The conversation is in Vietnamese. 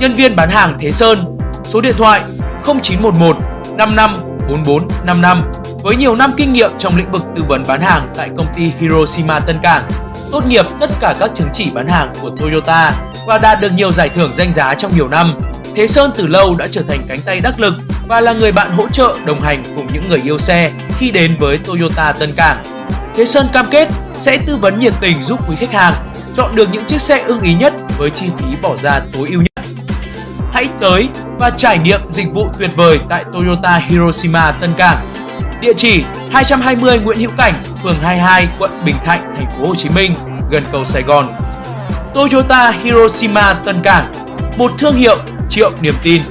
nhân viên bán hàng Thế Sơn, số điện thoại 0911 55 44 55 với nhiều năm kinh nghiệm trong lĩnh vực tư vấn bán hàng tại công ty Hiroshima Tân Cảng, tốt nghiệp tất cả các chứng chỉ bán hàng của Toyota và đạt được nhiều giải thưởng danh giá trong nhiều năm. Thế Sơn từ lâu đã trở thành cánh tay đắc lực và là người bạn hỗ trợ đồng hành cùng những người yêu xe khi đến với Toyota Tân Cảng. Thế Sơn cam kết sẽ tư vấn nhiệt tình giúp quý khách hàng chọn được những chiếc xe ưng ý nhất với chi phí bỏ ra tối ưu nhất. Hãy tới và trải nghiệm dịch vụ tuyệt vời tại Toyota Hiroshima Tân Cảng. Địa chỉ 220 Nguyễn Hữu Cảnh, phường 22, quận Bình Thạnh, thành phố Hồ Chí Minh, gần cầu Sài Gòn. Toyota Hiroshima Tân Cảng, một thương hiệu triệu niềm tin.